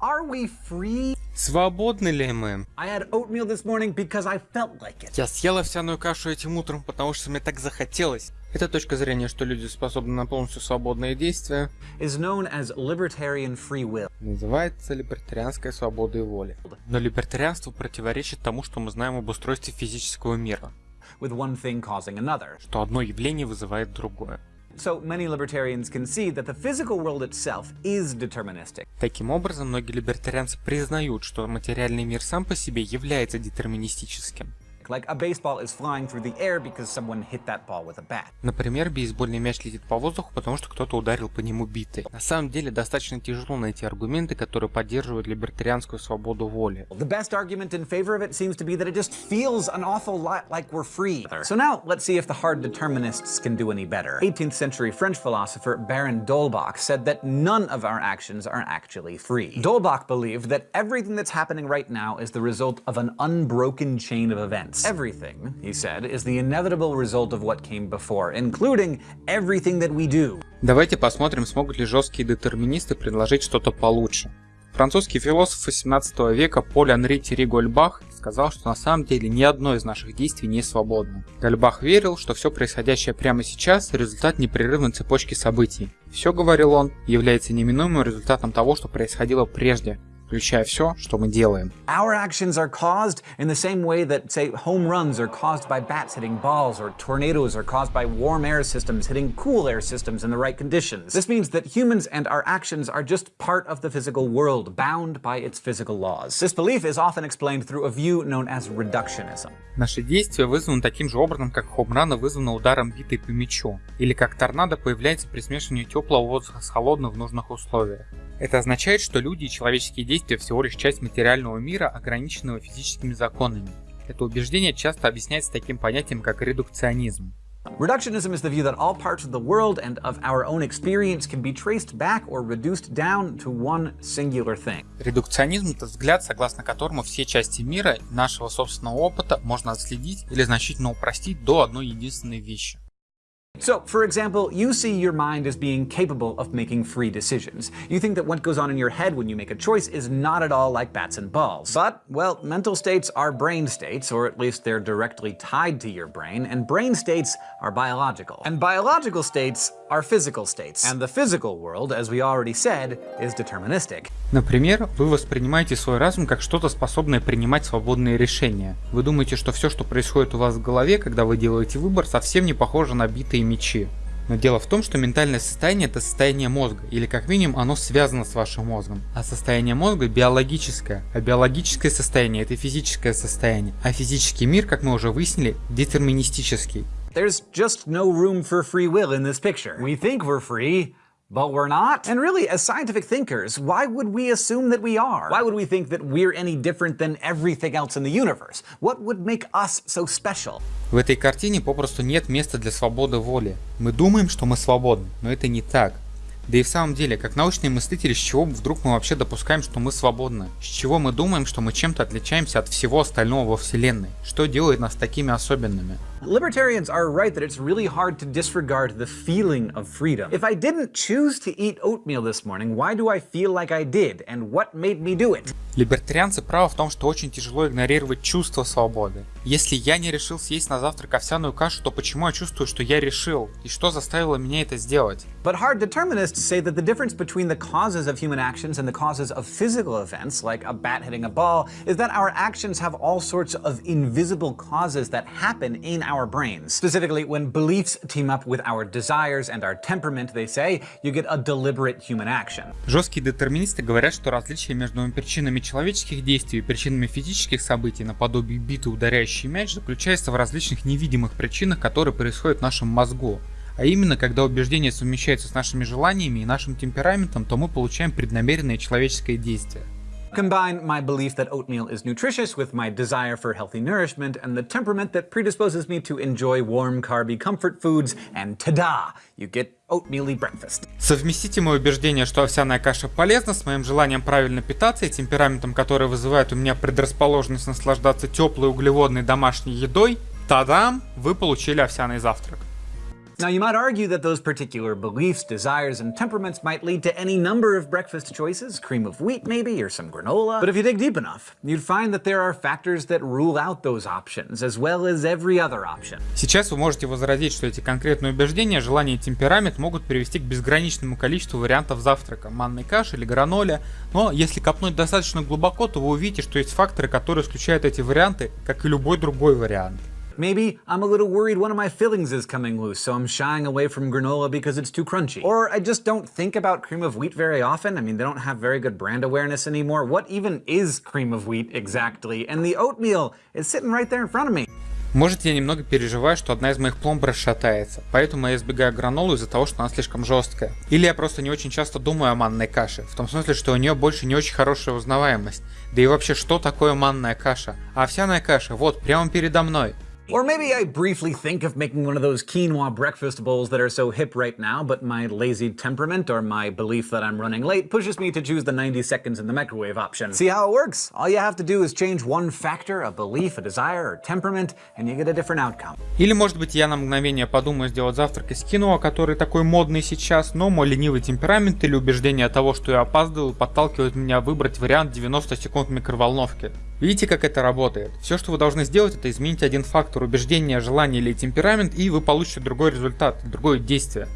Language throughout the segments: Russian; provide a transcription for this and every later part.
Are we free? Свободны ли мы? Я съел овсяную кашу этим утром, потому что мне так захотелось. Эта точка зрения, что люди способны на полностью свободные действия, Is known as libertarian free will. называется либертарианской свободой воли. Но либертарианство противоречит тому, что мы знаем об устройстве физического мира, with one thing causing another. что одно явление вызывает другое. So many libertarians concede that the physical world itself is deterministic. Таким образом, многие либертарианцы признают, что материальный мир сам по себе является детерминистическим. Like a baseball is flying through the air because someone hit that ball with a bat. Например, бейсбольный мяч летит по воздуху, потому что кто-то ударил по нему битой. На самом деле, достаточно тяжело найти аргументы, которые поддерживают либертарианскую свободу воли. The best argument in favor of it seems to be that it just feels an awful lot like we're free. So now, let's see if the hard determinists can do any better. 18th century French philosopher Baron d'Holbach said that none of our actions are actually free. D'Holbach believed that everything that's happening right now is the result of an unbroken chain of events. Everything, he said, is the inevitable result of what came before, including everything that we do. Давайте посмотрим, смогут ли жесткие детерминисты предложить что-то получше. Французский философ 18 века Поль Анри Тири Гольбах сказал, что на самом деле ни одно из наших действий не свободно. Гольбах верил, что все происходящее прямо сейчас – результат непрерывной цепочки событий. Все, говорил он, является неминуемым результатом того, что происходило прежде, включая все, что мы делаем. Our actions are caused in the same way that, say, home runs are caused by bats hitting balls, or tornadoes are caused by warm air systems hitting cool air systems in the right conditions. This means that humans and our actions are just part of the physical world, bound by its physical laws. This belief is often explained through a view known as reductionism. Наши действия вызваны таким же образом, как хомрана вызвана ударом битой по мячу, или как торнадо появляется при смешивании теплого воздуха с холодным в нужных условиях. Это означает, что люди и человеческие действия всего лишь часть материального мира, ограниченного физическими законами. Это убеждение часто объясняется таким понятием, как редукционизм. Reductionism is the view that all parts of the world and of our own experience can be traced back or reduced down to one singular thing. Редукционизм – это взгляд, согласно которому все части мира нашего собственного опыта можно отследить или значительно упростить до одной единственной вещи. So, for example, you see your mind as being capable of making free decisions. You think that what goes on in your head when you make a choice is not at all like bats and balls. But, well, mental states are brain states, or at least they're directly tied to your brain, and brain states are biological. And biological states are physical states. And the physical world, as we already said, is deterministic. Например, вы воспринимаете свой разум как что-то способное принимать свободные решения. Вы думаете, что все, что происходит у вас в голове, когда вы делаете выбор, совсем не похоже на битые мечи. Но дело в том, что ментальное состояние это состояние мозга, или как минимум оно связано с вашим мозгом. А состояние мозга биологическое, а биологическое состояние это физическое состояние. А физический мир, как мы уже выяснили, детерминистический. But we're not. And really, as scientific thinkers, why would we assume that we are? Why would we think that we're any different than everything else in the universe? What would make us so special? В этой картине попросту нет места для свободы воли. Мы думаем, что мы свободны, но это не так. Да и в самом деле, как научные мыслители, с чего вдруг мы вообще допускаем, что мы свободны? С чего мы думаем, что мы чем-то отличаемся от всего остального во Вселенной? Что делает нас такими особенными? Libertarians are right that it's really hard to disregard the feeling of freedom. If I didn't choose to eat oatmeal this morning, why do I feel like I did? And what made me do it? Либертарианцы правы в том, что очень тяжело игнорировать чувство свободы. Если я не решил съесть на завтрак овсяную кашу, то почему я чувствую, что я решил? И что заставило меня это сделать? But hard determinists say that the difference between the causes of human actions and the causes of physical events, like a bat hitting a ball, is that our actions have all sorts of invisible causes that happen in our brains. Specifically, when beliefs team up with our desires and our temperament, they say, you get a deliberate human action. Жесткие детерминисты говорят, что различие между причинами человеческих действий и причинами физических событий, наподобие биты, ударяющий мяч, заключается в различных невидимых причинах, которые происходят в нашем мозгу. А именно, когда убеждения совмещаются с нашими желаниями и нашим темпераментом, то мы получаем преднамеренное человеческое действие. Combine my belief that oatmeal is nutritious with my desire for healthy nourishment and the temperament that predisposes me to enjoy warm, carby comfort foods, and ta-da! You get oatmeal breakfast. Совместите мое убеждение, что овсяная каша полезна, с моим желанием правильно питаться и темпераментом, который вызывает у меня предрасположенность наслаждаться теплой углеводной домашней едой, тадам, вы получили овсяный завтрак. Now you might argue that those particular beliefs, desires, and temperaments might lead to any number of breakfast choices, cream of wheat maybe, or some granola. But if you dig deep enough, you'd find that there are factors that rule out those options, as well as every other option. Сейчас вы можете возразить, что эти конкретные убеждения, желания и темперамент могут привести к безграничному количеству вариантов завтрака, манной каши или граноле, но если копнуть достаточно глубоко, то вы увидите, что есть факторы, которые исключают эти варианты, как и любой другой вариант. Maybe I'm a little worried one of my fillings is coming loose, so I'm shying away from granola because it's too crunchy. Or I just don't think about cream of wheat very often. I mean, they don't have very good brand awareness anymore. What even is cream of wheat exactly? And the oatmeal is sitting right there in front of me. Может я немного переживаю, что одна из моих пломб расшатается, поэтому я избегаю гранолу из-за того, что она слишком жесткая. Или я просто не очень часто думаю о манной каше, в том смысле, что у нее больше не очень хорошая узнаваемость. Да и вообще, что такое манная каша? А овсяная каша, вот, прямо передо мной. Or maybe I briefly think of making one of those quinoa breakfast bowls that are so hip right now, but my lazy temperament or my belief that I'm running late pushes me to choose the 90 seconds in the microwave option. See how it works? All you have to do is change one factor, a belief, a desire, or temperament, and you get a different outcome. Или может быть я на мгновение подумаю сделать завтрак из кино, который такой модный сейчас, но мой ленивый темперамент или убеждение того, что я опаздываю, подталкивает меня выбрать вариант 90 секунд микроволновки. Видите, как это работает? Все, что вы должны сделать, это изменить один фактор убеждения, желание или темперамент, и вы получите другой результат, другое действие.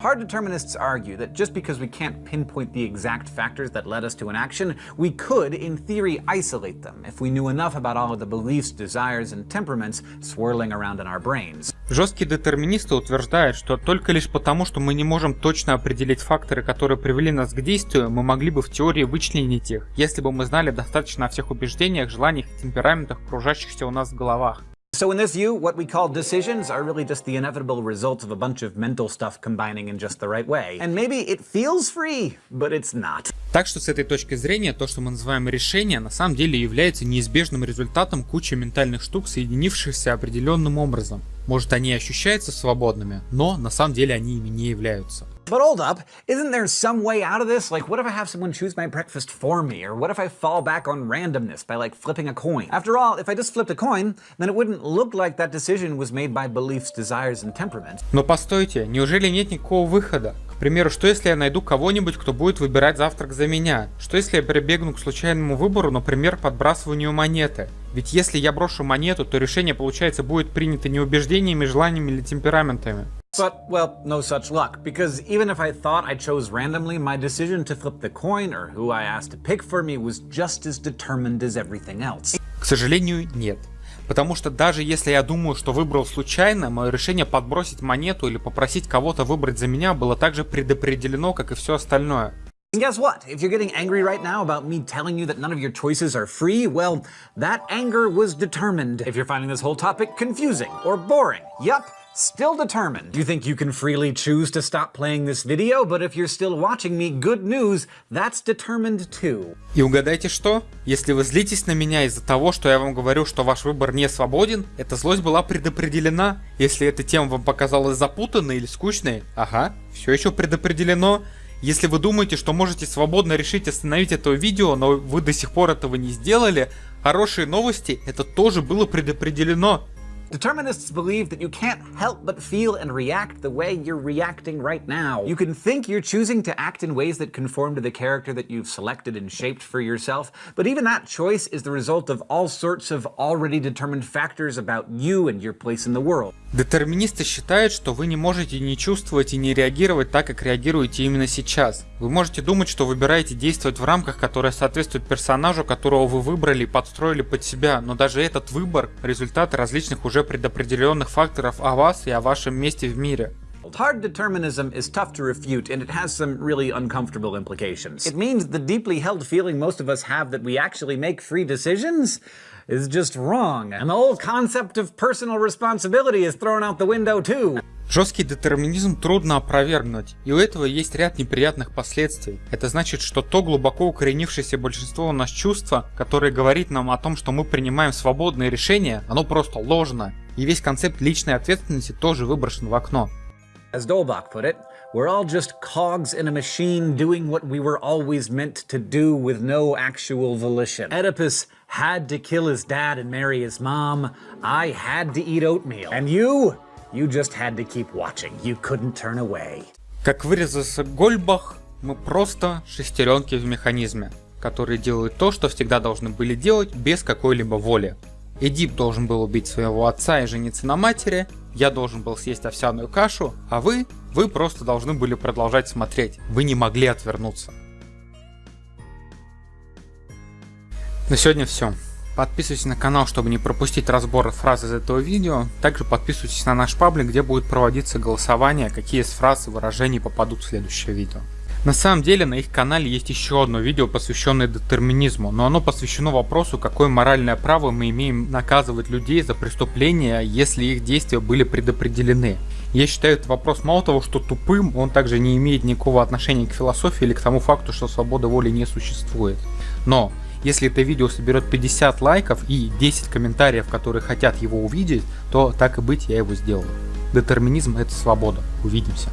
Hard determinists argue that just because we can't pinpoint the exact factors that led us to an action, we could, in theory, isolate them if we knew enough about all of the beliefs, desires, and temperaments swirling around in our brains. Жесткие детерминисты утверждают, что только лишь потому, что мы не можем точно определить факторы, которые привели нас к действию, мы могли бы в теории вычленить их, если бы мы знали достаточно о всех убеждениях, желаниях и темпераментах, кружащихся у нас в головах. So in this view, what we call decisions are really just the inevitable results of a bunch of mental stuff combining in just the right way. And maybe it feels free, but it's not. Так что с этой точки зрения, то, что мы называем решение, на самом деле является неизбежным результатом кучи ментальных штук, соединившихся определенным образом. Может они ощущаются свободными, но на самом деле они ими не являются. But hold up, isn't there some way out of this? Like, what if I have someone choose my breakfast for me? Or what if I fall back on randomness by, like, flipping a coin? After all, if I just flipped a coin, then it wouldn't look like that decision was made by beliefs, desires, and temperament. Но постойте, неужели нет никакого выхода? К примеру, что если я найду кого-нибудь, кто будет выбирать завтрак за меня? Что если я прибегну к случайному выбору, например, подбрасыванию монеты? Ведь если я брошу монету, то решение, получается, будет принято не убеждениями, желаниями или темпераментами. But, well, no such luck, because even if I thought I chose randomly, my decision to flip the coin or who I asked to pick for me was just as determined as everything else. К сожалению, нет. Потому что даже если я думаю, что выбрал случайно, мое решение подбросить монету или попросить кого-то выбрать за меня было также предопределено, как и все остальное. And guess what? If you're getting angry right now about me telling you that none of your choices are free, well, that anger was determined. If you're finding this whole topic confusing or boring, yup, Still determined. You think you can freely choose to stop playing this video, but if you're still watching me, good news, that's determined too. И угадайте что? Если вы злитесь на меня из-за того, что я вам говорю, что ваш выбор не свободен, эта злость была предопределена. Если эта тема вам показалась запутанной или скучной, ага, все еще предопределено. Если вы думаете, что можете свободно решить остановить это видео, но вы до сих пор этого не сделали, хорошие новости, это тоже было предопределено. Determinists believe that you can't help but feel and react the way you're reacting right now. You can think you're choosing to act in ways that conform to the character that you've selected and shaped for yourself, but even that choice is the result of all sorts of already determined factors about you and your place in the world. Детерминисты считают, что вы не можете не чувствовать и не реагировать так, как реагируете именно сейчас. Вы можете думать, что выбираете действовать в рамках, которые соответствуют персонажу, которого вы выбрали и подстроили под себя, но даже этот выбор – результат различных уже предопределенных факторов о вас и о вашем месте в мире. Hard determinism is tough to refute, and it has some really uncomfortable implications. It means the deeply held feeling most of us have that we actually make free decisions is just wrong, and the whole concept of personal responsibility is thrown out the window too. Жесткий детерминизм трудно опровергнуть, и у этого есть ряд неприятных последствий. Это значит, что то глубоко укоренившееся большинство у нас чувства, которое говорит нам о том, что мы принимаем свободные решения, оно просто ложно. И весь концепт личной ответственности тоже выброшен в окно. As Dolbach put it, we're all just cogs in a machine doing what we were always meant to do with no actual volition. Oedipus had to kill his dad and marry his mom. I had to eat oatmeal. And you? You just had to keep watching. You couldn't turn away. Как вырезался Гольбах, мы просто шестеренки в механизме, которые делают то, что всегда должны были делать без какой-либо воли. Эдип должен был убить своего отца и жениться на матери, я должен был съесть овсяную кашу, а вы, вы просто должны были продолжать смотреть, вы не могли отвернуться. На сегодня все. Подписывайтесь на канал, чтобы не пропустить разбор фраз из этого видео. Также подписывайтесь на наш паблик, где будет проводиться голосование, какие из фраз и выражений попадут в следующее видео. На самом деле на их канале есть еще одно видео, посвященное детерминизму, но оно посвящено вопросу, какое моральное право мы имеем наказывать людей за преступления, если их действия были предопределены. Я считаю этот вопрос мало того, что тупым, он также не имеет никакого отношения к философии или к тому факту, что свобода воли не существует. Но если это видео соберет 50 лайков и 10 комментариев, которые хотят его увидеть, то так и быть я его сделаю. Детерминизм это свобода. Увидимся.